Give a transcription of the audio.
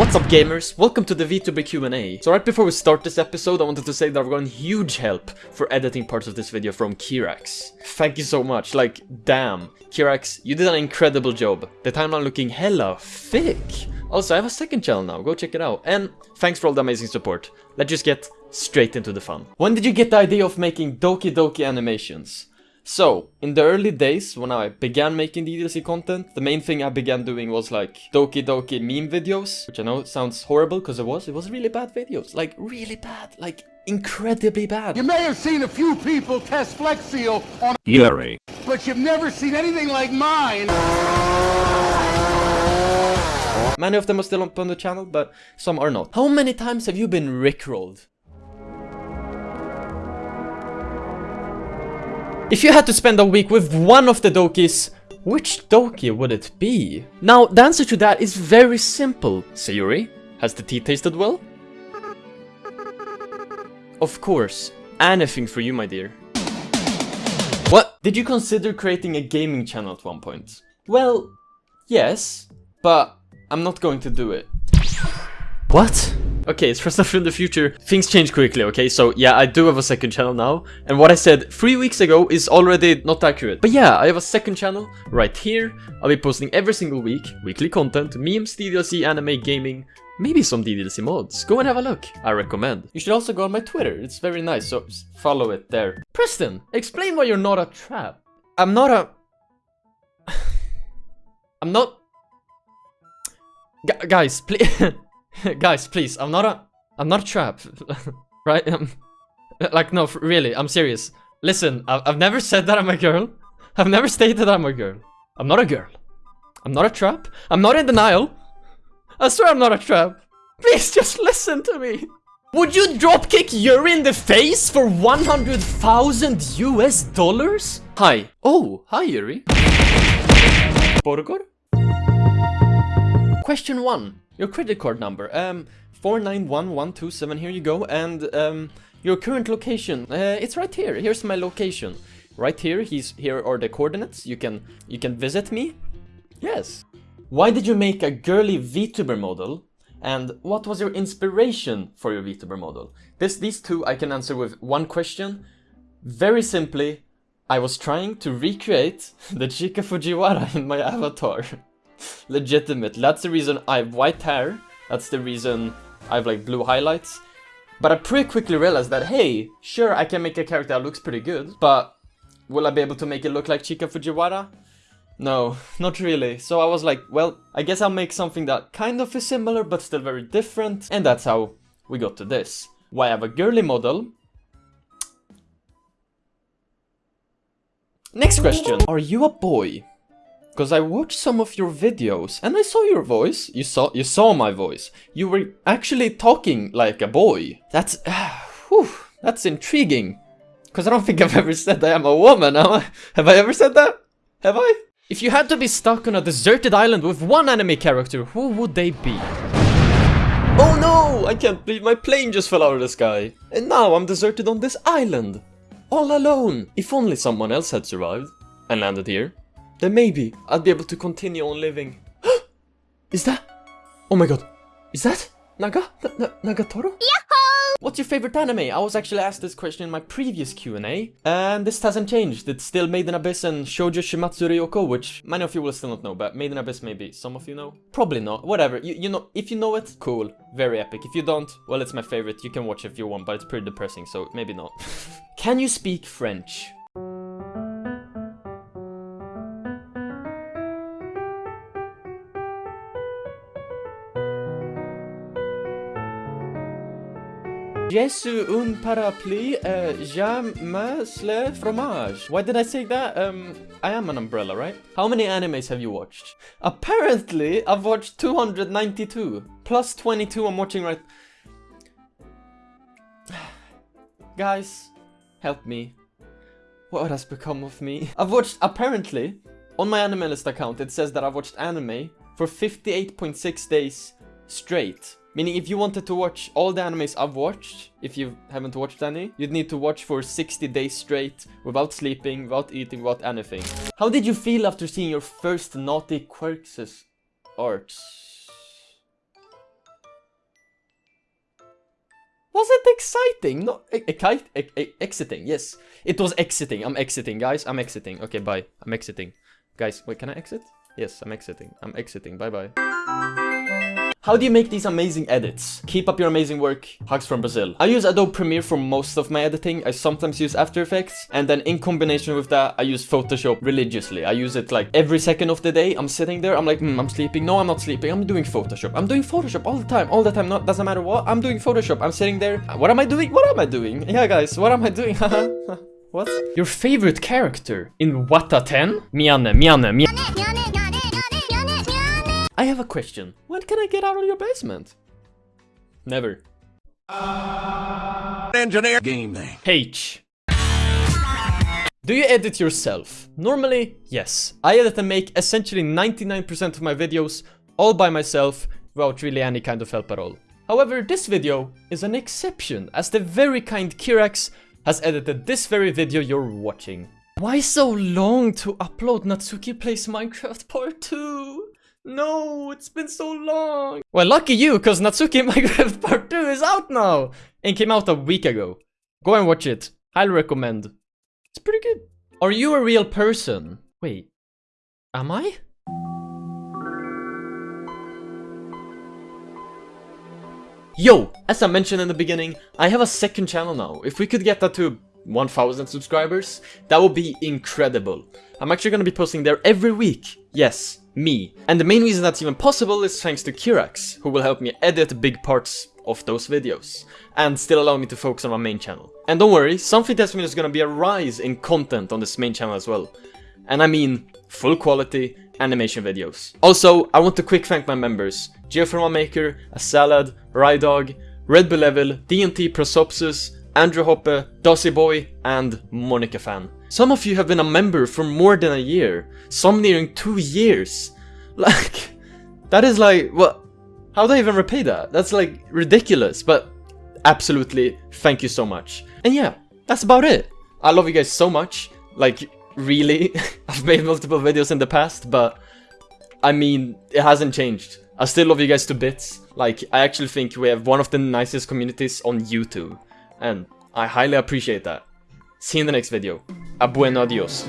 What's up gamers? Welcome to the VTuber Q&A. So right before we start this episode, I wanted to say that I've gotten huge help for editing parts of this video from Kirax. Thank you so much, like, damn. Kirax, you did an incredible job. The timeline looking hella thick. Also, I have a second channel now, go check it out. And thanks for all the amazing support. Let's just get straight into the fun. When did you get the idea of making Doki Doki animations? So, in the early days, when I began making DDLC content, the main thing I began doing was like Doki Doki meme videos, which I know sounds horrible because it was. It was really bad videos, like really bad, like incredibly bad. You may have seen a few people test Flex Seal on Yuri. but you've never seen anything like mine. Many of them are still up on the channel, but some are not. How many times have you been rickrolled? If you had to spend a week with one of the Dokis, which Doki would it be? Now, the answer to that is very simple. Sayori, has the tea tasted well? Of course, anything for you, my dear. What? Did you consider creating a gaming channel at one point? Well, yes, but I'm not going to do it. What? Okay, it's for stuff from the future. Things change quickly, okay? So yeah, I do have a second channel now. And what I said three weeks ago is already not accurate. But yeah, I have a second channel right here. I'll be posting every single week, weekly content, memes, DDLC, anime, gaming, maybe some DDLC mods. Go and have a look. I recommend. You should also go on my Twitter. It's very nice, so follow it there. Preston, explain why you're not a trap. I'm not a... I'm not... Gu- guys, please... guys, please, I'm not a... I'm not a trap. right? Um, like, no, really, I'm serious. Listen, I've, I've never said that I'm a girl. I've never stated that I'm a girl. I'm not a girl. I'm not a trap. I'm not in denial. I swear I'm not a trap. Please just listen to me. Would you dropkick Yuri in the face for 100,000 US dollars? Hi. Oh, hi Yuri. Borgor? Question 1. Your credit card number. Um, 491127, here you go. And, um, your current location. Uh, it's right here. Here's my location. Right here, he's, here are the coordinates. You can, you can visit me. Yes. Why did you make a girly VTuber model? And what was your inspiration for your VTuber model? This, these two I can answer with one question. Very simply, I was trying to recreate the Chika Fujiwara in my avatar. Legitimate. That's the reason I have white hair. That's the reason I have like blue highlights. But I pretty quickly realized that, hey, sure, I can make a character that looks pretty good, but will I be able to make it look like Chika Fujiwara? No, not really. So I was like, well, I guess I'll make something that kind of is similar but still very different. And that's how we got to this. Why I have a girly model. Next question. Are you a boy? Because I watched some of your videos and I saw your voice. You saw you saw my voice. You were actually talking like a boy. That's whew, that's intriguing. Because I don't think I've ever said I am a woman. I, have I ever said that? Have I? If you had to be stuck on a deserted island with one anime character, who would they be? Oh no! I can't believe my plane just fell out of the sky. And now I'm deserted on this island. All alone. If only someone else had survived and landed here, then maybe I'd be able to continue on living. Is that? Oh my god. Is that? Naga? Na- Na- Nagatoro? What's your favorite anime? I was actually asked this question in my previous Q&A, and this hasn't changed. It's still Made in Abyss and Shoujo Shuumatsu Ryokou, which many of you will still not know, but Made in Abyss maybe some of you know. Probably not. Whatever. You, you know, if you know it, cool. Very epic. If you don't, well, it's my favorite. You can watch if you want, but it's pretty depressing, so maybe not. can you speak French? J'ai su un parapluie, euh, jamais le fromage. Why did I say that? Um, I am an umbrella, right? How many animes have you watched? Apparently, I've watched 292. Plus 22 I'm watching right... Guys, help me. What has become of me? I've watched, apparently, on my Animalist account, it says that I've watched anime for 58.6 days straight. Meaning if you wanted to watch all the animes I've watched, if you haven't watched any, you'd need to watch for 60 days straight, without sleeping, without eating, without anything. How did you feel after seeing your first naughty quirks art? Was it exciting? No, e- e- e- e- exiting. Yes, it was exiting. I'm exiting, guys. I'm exiting. Okay, bye. I'm exiting. Guys, wait, can I exit? Yes, I'm exiting. I'm exiting. Bye bye. How do you make these amazing edits? Keep up your amazing work. Hugs from Brazil. I use Adobe Premiere for most of my editing. I sometimes use After Effects. And then in combination with that, I use Photoshop religiously. I use it like every second of the day. I'm sitting there. I'm like, hmm, I'm sleeping. No, I'm not sleeping. I'm doing Photoshop. I'm doing Photoshop all the time. All the time. Not doesn't matter what. I'm doing Photoshop. I'm sitting there. What am I doing? What am I doing? Yeah, guys. What am I doing? what? Your favorite character in Wataten? Miane, Miane, Miane. I have a question. When can I get out of your basement? Never. Engineer game thing. H. Do you edit yourself? Normally, yes. I edit and make essentially 99% of my videos all by myself without really any kind of help at all. However, this video is an exception as the very kind Kirax has edited this very video you're watching. Why so long to upload Natsuki Plays Minecraft Part 2? No, it's been so long. Well, lucky you, because Natsuki Minecraft Part 2 is out now and came out a week ago. Go and watch it. Highly recommend. It's pretty good. Are you a real person? Wait, am I? Yo, as I mentioned in the beginning, I have a second channel now. If we could get that to 1000 subscribers, that would be incredible. I'm actually gonna be posting there every week. Yes, me. And the main reason that's even possible is thanks to Kirax, who will help me edit big parts of those videos, and still allow me to focus on my main channel. And don't worry, something tells me there's gonna be a rise in content on this main channel as well. And I mean, full quality animation videos. Also, I want to quick thank my members, Geoforma Maker, A Salad, Rydog, Red Bull Level, DNT Prosopsis, Andrew Hoppe, Dossie Boy, and Monica Fan. Some of you have been a member for more than a year, some nearing two years. Like, that is like, what? How do I even repay that? That's like ridiculous, but absolutely thank you so much. And yeah, that's about it. I love you guys so much. Like, really. I've made multiple videos in the past, but I mean, it hasn't changed. I still love you guys to bits. Like, I actually think we have one of the nicest communities on YouTube. And I highly appreciate that. See you in the next video. a buen adiós.